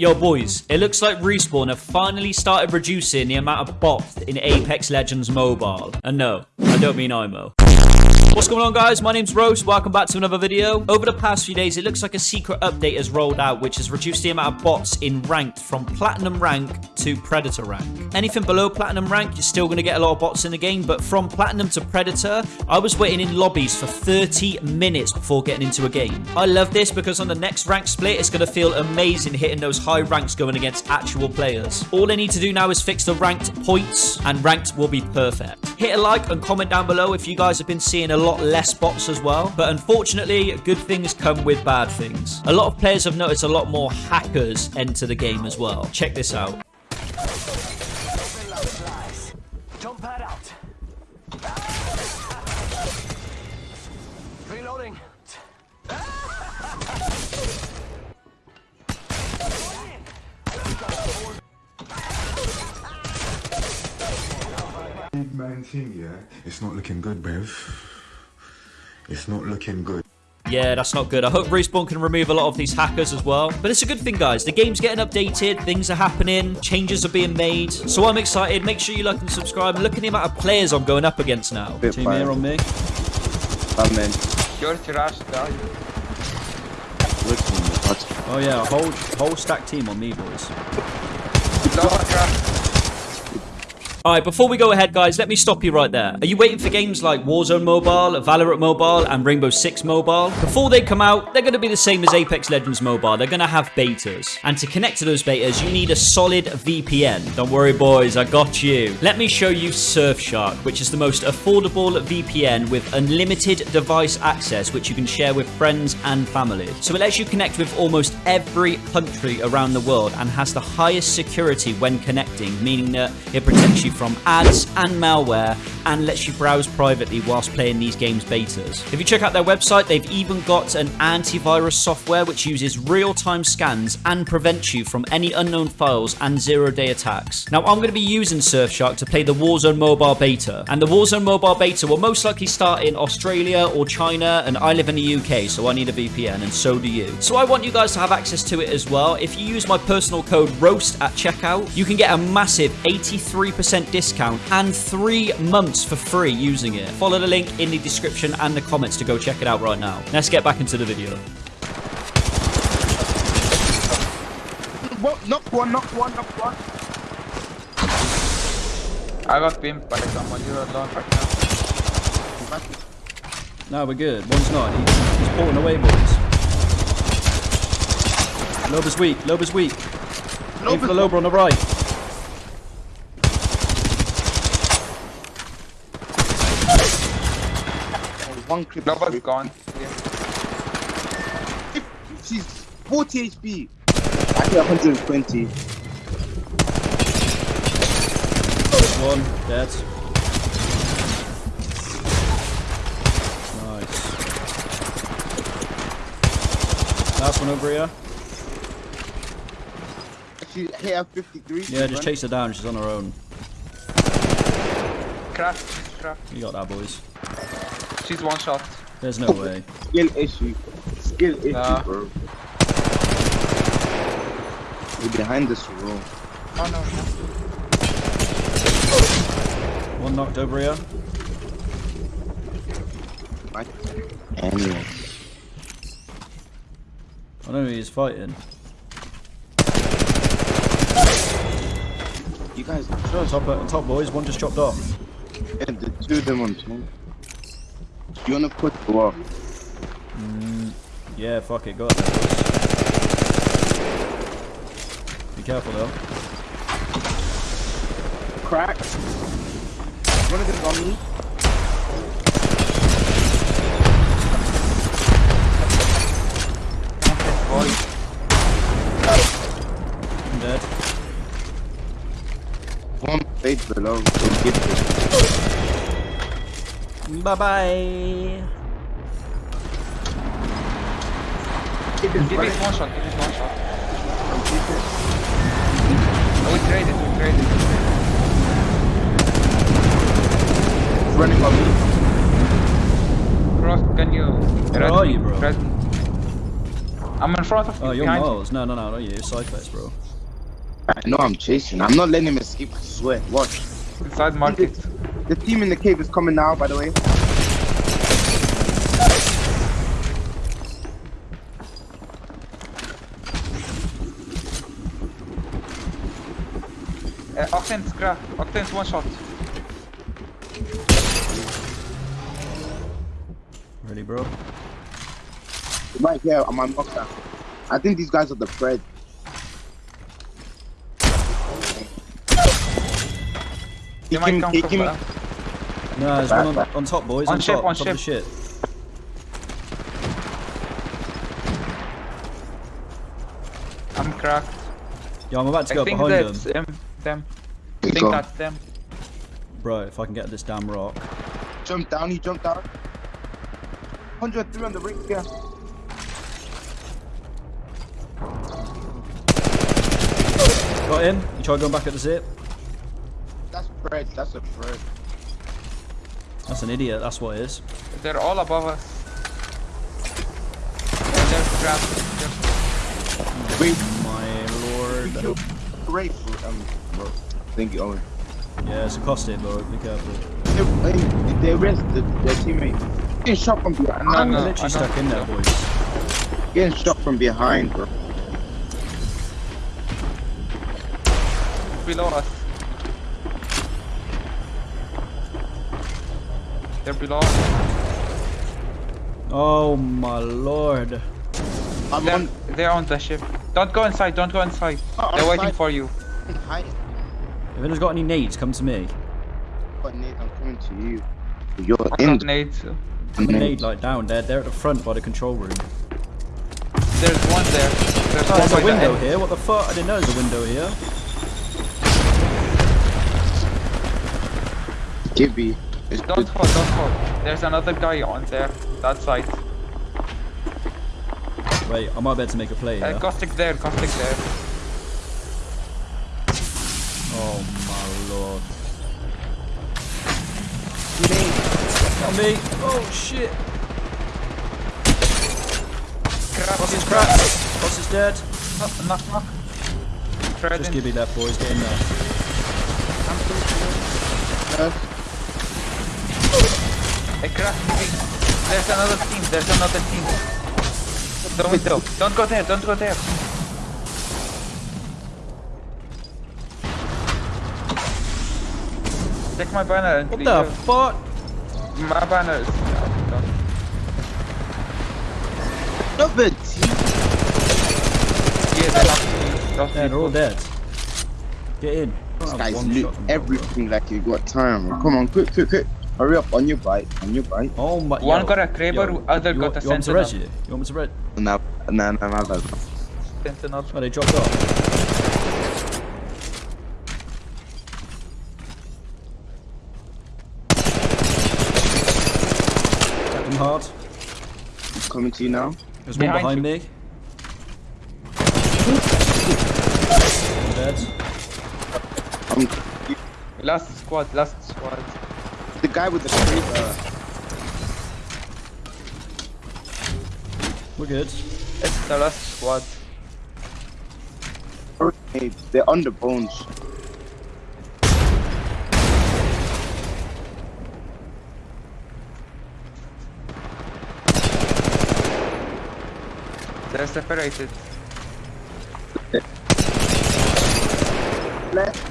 Yo, boys, it looks like Respawn have finally started reducing the amount of bots in Apex Legends Mobile. And no, I don't mean IMO. What's going on guys? My name's Rose. Welcome back to another video. Over the past few days, it looks like a secret update has rolled out which has reduced the amount of bots in ranked from platinum rank to predator rank. Anything below platinum rank, you're still going to get a lot of bots in the game, but from platinum to predator, I was waiting in lobbies for 30 minutes before getting into a game. I love this because on the next rank split, it's going to feel amazing hitting those high ranks going against actual players. All I need to do now is fix the ranked points and ranked will be perfect. Hit a like and comment down below if you guys have been seeing a lot less bots as well. But unfortunately, good things come with bad things. A lot of players have noticed a lot more hackers enter the game as well. Check this out. Jump pad out. Reloading. Big man thing, yeah? It's not looking good, Bev. It's not looking good. Yeah, that's not good. I hope Respawn can remove a lot of these hackers as well. But it's a good thing, guys. The game's getting updated. Things are happening. Changes are being made. So I'm excited. Make sure you like and subscribe. And look at the amount of players I'm going up against now. Bit Team fire. here on me. I'm in. Your trash guy. Looking what? Oh yeah, whole whole stack team on me, boys. Lava. Alright, before we go ahead, guys, let me stop you right there. Are you waiting for games like Warzone Mobile, Valorant Mobile, and Rainbow Six Mobile? Before they come out, they're going to be the same as Apex Legends Mobile. They're going to have betas. And to connect to those betas, you need a solid VPN. Don't worry, boys, I got you. Let me show you Surfshark, which is the most affordable VPN with unlimited device access, which you can share with friends and family. So it lets you connect with almost every country around the world and has the highest security when connecting, meaning that it protects you from ads and malware and lets you browse privately whilst playing these games betas. If you check out their website, they've even got an antivirus software which uses real-time scans and prevents you from any unknown files and zero-day attacks. Now, I'm going to be using Surfshark to play the Warzone Mobile beta, and the Warzone Mobile beta will most likely start in Australia or China, and I live in the UK, so I need a VPN, and so do you. So I want you guys to have access to it as well. If you use my personal code ROAST at checkout, you can get a massive 83% discount and three months for free using it. Follow the link in the description and the comments to go check it out right now. Let's get back into the video. What? Knock one, knock one, knock one. I got pimped by someone. You're alone right now. No, we're good. One's not. He's, he's pulling away, boys. Loba's weak. Loba's weak. Aim for the Loba on the right. One clip. Loba's gone. Yeah. She's 40 HP. I get 120. One dead. Nice. Last one over here. She hit her 53. Yeah, just chase her down. She's on her own. Crash. Crash. You got that, boys. She's one shot. There's no way. Skill issue. Skill issue, Nah. bro. You're behind this row. Oh no. no. One knocked over here. Right? Anyway. I know who he's fighting. You guys, Top, uh, top boys. One just chopped off. yeah, the two of them on two. You wanna put the wall? Mm, yeah, fuck it. Go up there. Be careful though. Crack. One of them on me. I'm dead. One page below. Don't get this. Bye bye. Give it one shot. Give it one shot. Oh, we traded. We traded. running on me. Cross, can you? Where are you, bro? Press, I'm in front of oh, you. Oh, you're behind Miles. No, no, no, not you. You're Cyphex, bro. I know I'm chasing. I'm not letting him escape. I swear. Watch. you. Inside market. The team in the cave is coming now. By the way. Uh, Octane's crack. Octane's one shot. Ready, bro? Right here on my knockdown. I think these guys are the Fred. They He might came- come he from came- back. No, there's Back, one on, back. on top, boys. On On, ship, top, on top of the ship. I'm cracked. Yo, I'm about to I go think behind that's them. him. Them. I Here you think that's them. Bro, if I can get this damn rock. Jump down. He jumped down. 103 on the ring. Yeah. Got him. You try going back at the zip. That's Fred. That's a Fred. That's an idiot. That's what it is. They're all above us. And they're trapped. They're- Wait. My lord. Great um. Bro. Thank you, Owen. Yeah, it's a caustic, bro. Be careful. They, they, they arrested their teammate. Getting shot from behind. I'm no. literally I stuck in there, boys. Getting shot from behind, bro. below us. They're below. Oh my lord. I'm They're, on. they're on the ship. Don't go inside, don't go inside. Oh, They're waiting outside. for you. Hi. If anyone's got any nades, come to me. But Nate, I'm coming to you. You're I in. got nades. I'm a nade like down there. They're at the front by the control room. There's one there. There's, one There's a window end. here. What the fuck? I didn't know there's a window here. Gibby. It's Don't good. fall, don't fall. There's another guy on there. That side. Wait, I might be able to make a play Uh, here. caustic there, caustic there. Oh my lord. On me. Oh shit. Crap, Boss is he's cracked. Boss is dead. Knock, knock, knock. Fred Just give me that, boys. Get in there. Yes. Hey, crack, There's another team, there's another team. The window. Don't go there, don't go there. Take my banner and What the it. fuck? My banner is... Another team. Yeah, they're not... Those Yeah, they're all dead. Get in. This oh, guy's one loot shot from them, bro. everything like you got time. Come on, quick, quick, quick. Hurry up on your bike, on your bike. Oh my. One yo, got a Kraber, yo, other you, got want- a You want to res Sentinel. you? You want me to res? Nah, nah, nah, nah, nah. Sentinel. Oh, they dropped off. Hit them hard. He's coming to you now. There's one Behind behind me. I'm dead. Um, Last squad, last squad. The guy with the crate, uh, We're good. It's the last squad. hey, they're on the bones. They're separated. Left.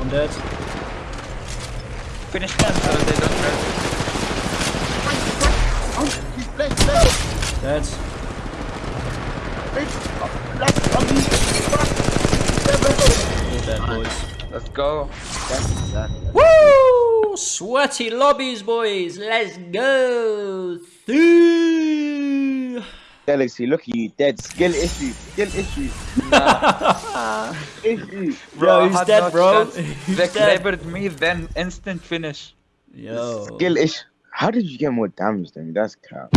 I'm dead. Finish them so they don't hurt. Oh, he's left, left, Dead. left, left, on me. All dead, boys. Let's go. Woo! Sweaty lobbies, boys. Let's go. Through. Galaxy, look at you, dead. Skill issue, skill issue. issue. Bro, I he's dead, no bro. He's they dead. clabered me, then instant finish. Yo. Skill issue. How did you get more damage than me? That's crap.